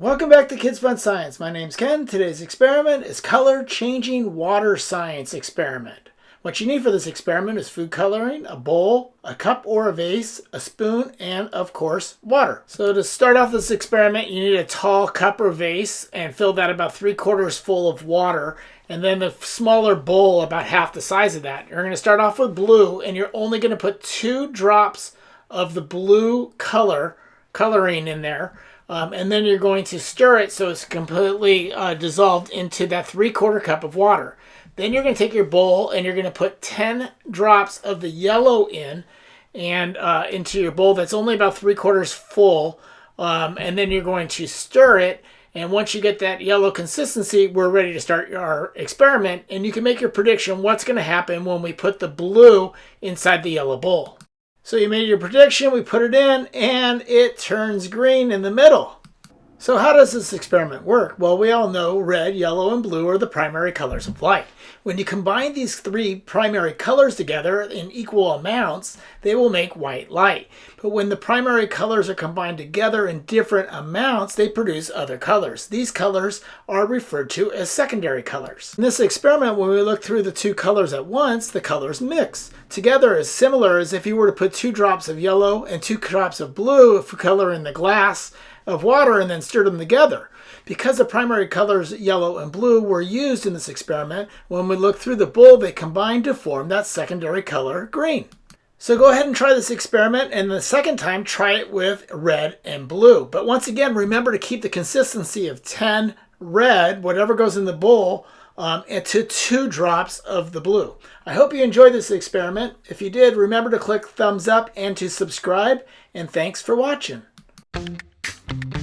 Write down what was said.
Welcome back to Kids Fun Science. My name's Ken. Today's experiment is color changing water science experiment. What you need for this experiment is food coloring, a bowl, a cup or a vase, a spoon, and of course, water. So to start off this experiment, you need a tall cup or vase and fill that about three quarters full of water. And then the smaller bowl about half the size of that. You're going to start off with blue and you're only going to put two drops of the blue color coloring in there um, and then you're going to stir it so it's completely uh, dissolved into that three quarter cup of water. Then you're going to take your bowl and you're going to put 10 drops of the yellow in and uh, into your bowl that's only about three quarters full. Um, and then you're going to stir it. And once you get that yellow consistency, we're ready to start our experiment. And you can make your prediction what's going to happen when we put the blue inside the yellow bowl. So you made your prediction, we put it in, and it turns green in the middle. So how does this experiment work? Well, we all know red, yellow, and blue are the primary colors of light. When you combine these three primary colors together in equal amounts, they will make white light. But when the primary colors are combined together in different amounts, they produce other colors. These colors are referred to as secondary colors. In this experiment, when we look through the two colors at once, the colors mix. Together is similar as if you were to put two drops of yellow and two drops of blue color in the glass of water and then stirred them together. Because the primary colors yellow and blue were used in this experiment, when we look through the bowl, they combined to form that secondary color green. So go ahead and try this experiment and the second time try it with red and blue. But once again, remember to keep the consistency of 10 red, whatever goes in the bowl, um, and to two drops of the blue. I hope you enjoyed this experiment. If you did, remember to click thumbs up and to subscribe. And thanks for watching. Thank you.